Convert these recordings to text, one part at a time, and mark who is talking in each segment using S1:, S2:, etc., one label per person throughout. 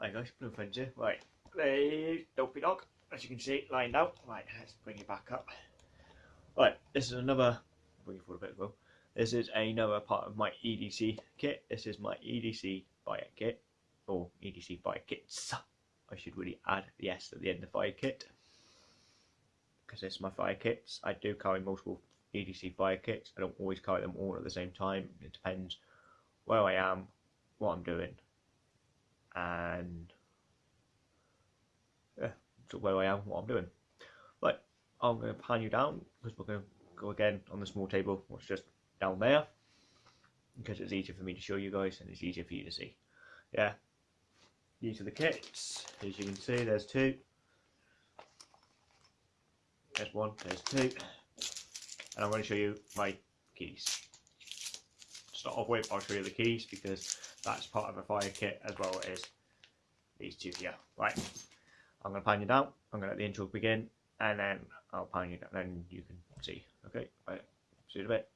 S1: Hi guys, Blue Friends here. Right, there's Dopey Dog, as you can see, lined out. Right, let's bring it back up. Right, this is another, bring it forward a bit well. This is another part of my EDC kit. This is my EDC fire kit, or EDC fire kits. I should really add the S at the end of fire kit. Because it's my fire kits. I do carry multiple EDC fire kits. I don't always carry them all at the same time. It depends where I am, what I'm doing, and yeah, so where I am, what I'm doing. Right, I'm going to pan you down because we're going to go again on the small table, what's just down there, because it's easier for me to show you guys and it's easier for you to see. Yeah, these are the kits. As you can see, there's two. There's one, there's two. And I'm going to show you my keys. Start off with, I'll show you the keys because that's part of a fire kit as well as these two here. Right, I'm going to pan you down. I'm going to let the intro begin and then I'll pan you down and you can see. Okay, right, see you in a bit.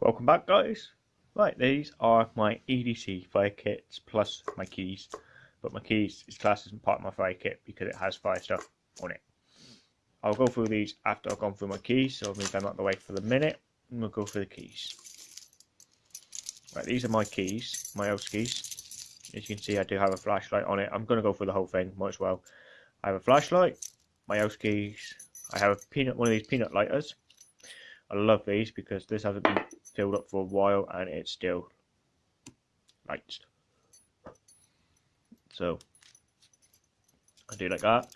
S1: Welcome back guys. Right, these are my EDC fire kits plus my keys. But my keys is classed as part of my fire kit because it has fire stuff on it. I'll go through these after I've gone through my keys, so I'll move them out the way for the minute and we'll go through the keys. Right, these are my keys, my OS keys. As you can see I do have a flashlight on it. I'm going to go through the whole thing, might as well. I have a flashlight, my house keys, I have a peanut, one of these peanut lighters. I love these because this hasn't been filled up for a while and it's still lights. So I do like that.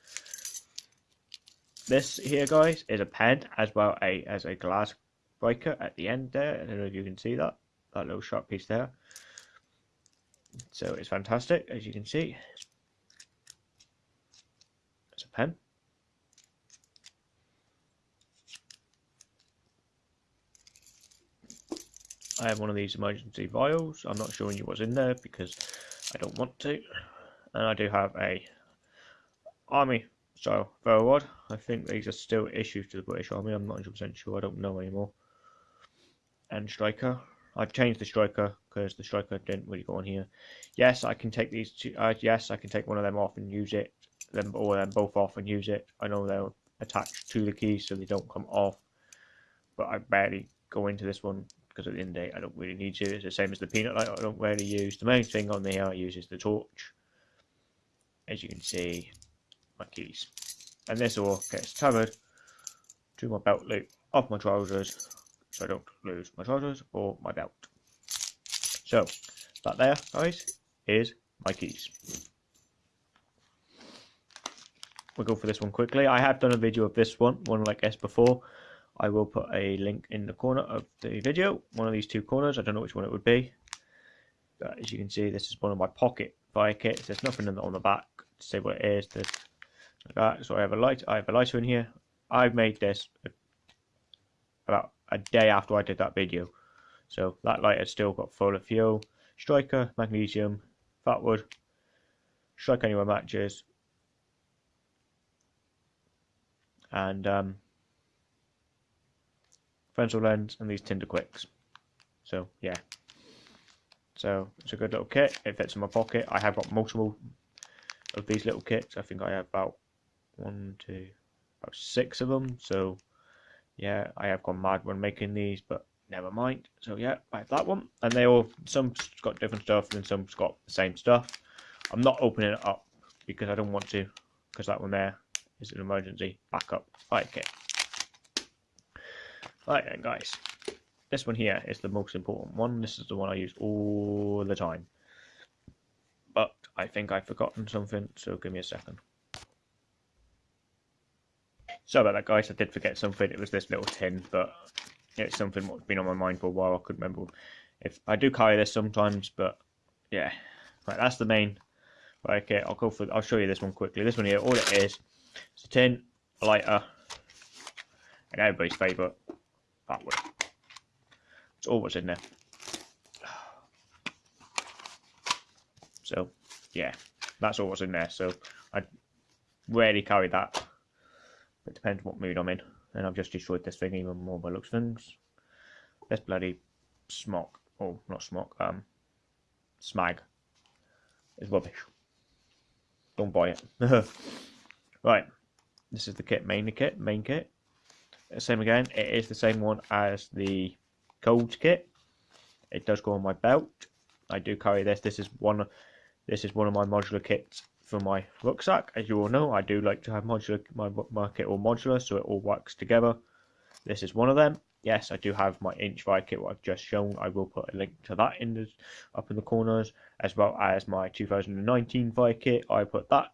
S1: This here, guys, is a pen as well a as a glass breaker at the end there. I don't know if you can see that that little sharp piece there. So it's fantastic, as you can see. It's a pen. I have one of these emergency vials. I'm not showing you what's in there because I don't want to. And I do have a army style ferro rod. I think these are still issued to the British Army. I'm not 100% sure. I don't know anymore. And striker. I've changed the striker because the striker didn't really go on here. Yes, I can take these two. Uh, yes, I can take one of them off and use it. Them or them both off and use it. I know they're attached to the keys so they don't come off. But I barely go into this one because at the end of the day I don't really need to. It's the same as the peanut light I don't really use. The main thing on there I use is the torch. As you can see, my keys. And this all gets tethered to my belt loop of my trousers so I don't lose my trousers or my belt. So, that there, guys, is my keys. We'll go for this one quickly. I have done a video of this one, one like this before. I will put a link in the corner of the video, one of these two corners. I don't know which one it would be. But as you can see, this is one of my pocket fire kits. There's nothing on the back to say what it is. There's like that. So I have a light. I have a lighter in here. I've made this about a day after I did that video. So that light has still got full of fuel. Striker, magnesium, fat wood, strike anywhere matches, and um, Fresnel lens and these Tinder Quicks. So yeah, so it's a good little kit. It fits in my pocket. I have got multiple of these little kits. I think I have about one, two, about six of them. So yeah, I have gone mad when making these, but never mind. So yeah, I have that one, and they all some's got different stuff, and some's got the same stuff. I'm not opening it up because I don't want to, because that one there is an emergency backup fire kit. Right then, guys, this one here is the most important one. This is the one I use all the time. But I think I've forgotten something, so give me a second. Sorry about that, guys. I did forget something. It was this little tin, but it's something that's been on my mind for a while. I couldn't remember if I do carry this sometimes, but yeah. Right, that's the main. Right, okay, I'll go for. I'll show you this one quickly. This one here, all it is, it's a tin, a lighter, and everybody's favourite, that way. It's all what's in there. So, yeah, that's all what's in there. So, I rarely carry that. It depends what mood I'm in. And I've just destroyed this thing even more by looks things. This bloody smock, oh not smock, um, smag is rubbish. Don't buy it. right, this is the kit, main kit, main kit. Uh, same again, it is the same one as the cold kit. It does go on my belt. I do carry this. This is one. This is one of my modular kits for my rucksack. As you all know, I do like to have modular my, my kit all modular, so it all works together. This is one of them. Yes, I do have my inch fire kit, what I've just shown. I will put a link to that in the up in the corners, as well as my 2019 fire kit. I put that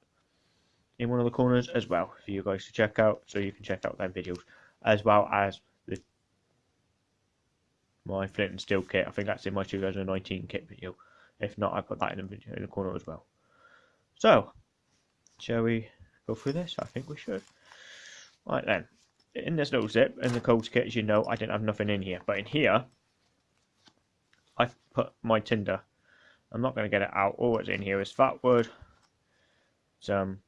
S1: in one of the corners as well for you guys to check out, so you can check out their videos, as well as the my flint and steel kit. I think that's in my 2019 kit video. If not, I put that in the video in the corner as well. So, shall we go through this? I think we should. Right then, in this little zip, in the cold kit, as you know, I didn't have nothing in here. But in here, I've put my tinder. I'm not going to get it out. All that's in here is fat wood, some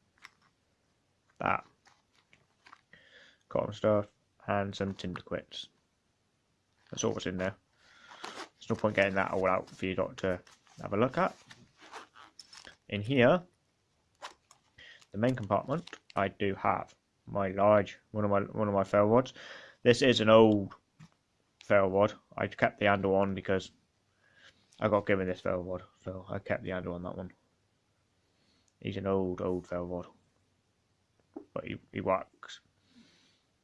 S1: that cotton stuff, and some tinder quicks. That's all that's in there. There's no point getting that all out for you to have a look at. In here, the main compartment, I do have my large one of my one of my ferro rods. This is an old ferro rod. I kept the handle on because I got given this ferro rod, so I kept the handle on that one. He's an old old ferro rod, but he he works.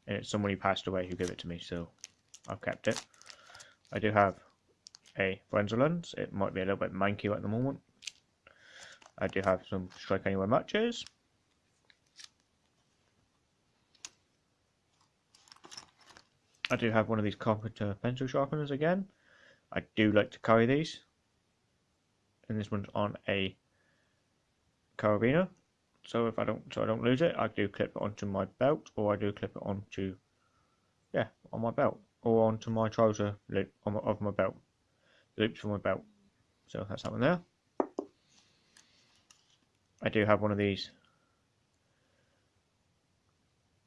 S1: And it's someone who passed away who gave it to me, so I've kept it. I do have a Fresnel lens. It might be a little bit manky at the moment. I do have some Strike Anywhere matches. I do have one of these Carpenter pencil sharpeners again. I do like to carry these. And this one's on a carabiner. So if I don't so I don't lose it, I do clip it onto my belt or I do clip it onto yeah, on my belt. Or onto my trouser loop my, of my belt. Loops for my belt. So that's that one there. I do have one of these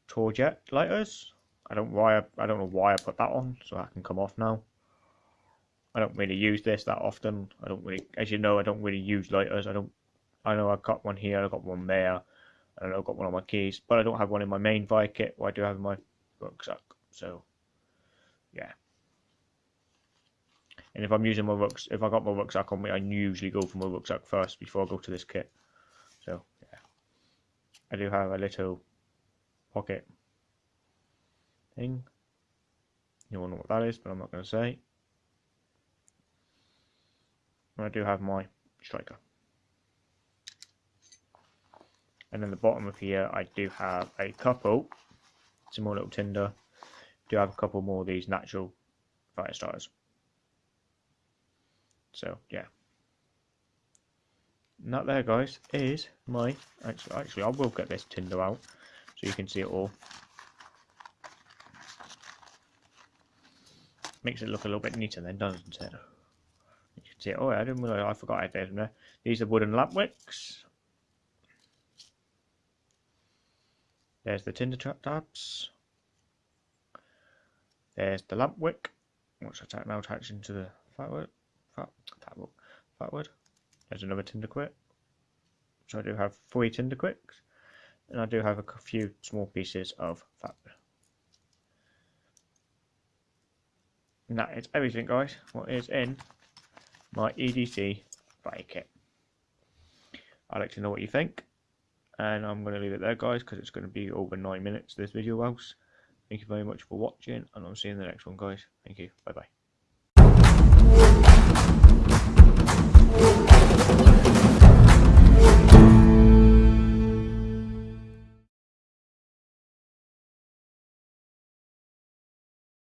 S1: Torjet lighters. I don't why I, I don't know why I put that on, so that can come off now. I don't really use this that often. I don't really, as you know, I don't really use lighters. I don't. I know I've got one here. I've got one there. And I've got one on my keys, but I don't have one in my main vi kit. What I do have in my rucksack. So, yeah. And if I'm using my rucksack, if I got my rucksack on me, I usually go for my rucksack first before I go to this kit. So, yeah. I do have a little pocket thing. You all know what that is, but I'm not going to say. And I do have my striker. And then the bottom of here, I do have a couple, some more little tinder. Do have a couple more of these natural fire starters. So yeah. And that there, guys, is my actually. Actually, I will get this tinder out so you can see it all. Makes it look a little bit neater then, doesn't it? You can see it. Oh, I didn't realize I forgot I had them there. These are wooden lamp wicks. There's the tinder trap tabs. There's the lamp wick, which I now attached into the fat wood. Fat, fat, wood. There's another tinder quick. So I do have three tinder quicks, and I do have a few small pieces of fatwood. And that is everything guys, what is in my EDC fire kit. I'd like to know what you think. And I'm going to leave it there, guys, because it's going to be over 9 minutes, this video Else, Thank you very much for watching, and I'll see you in the next one, guys. Thank you. Bye-bye.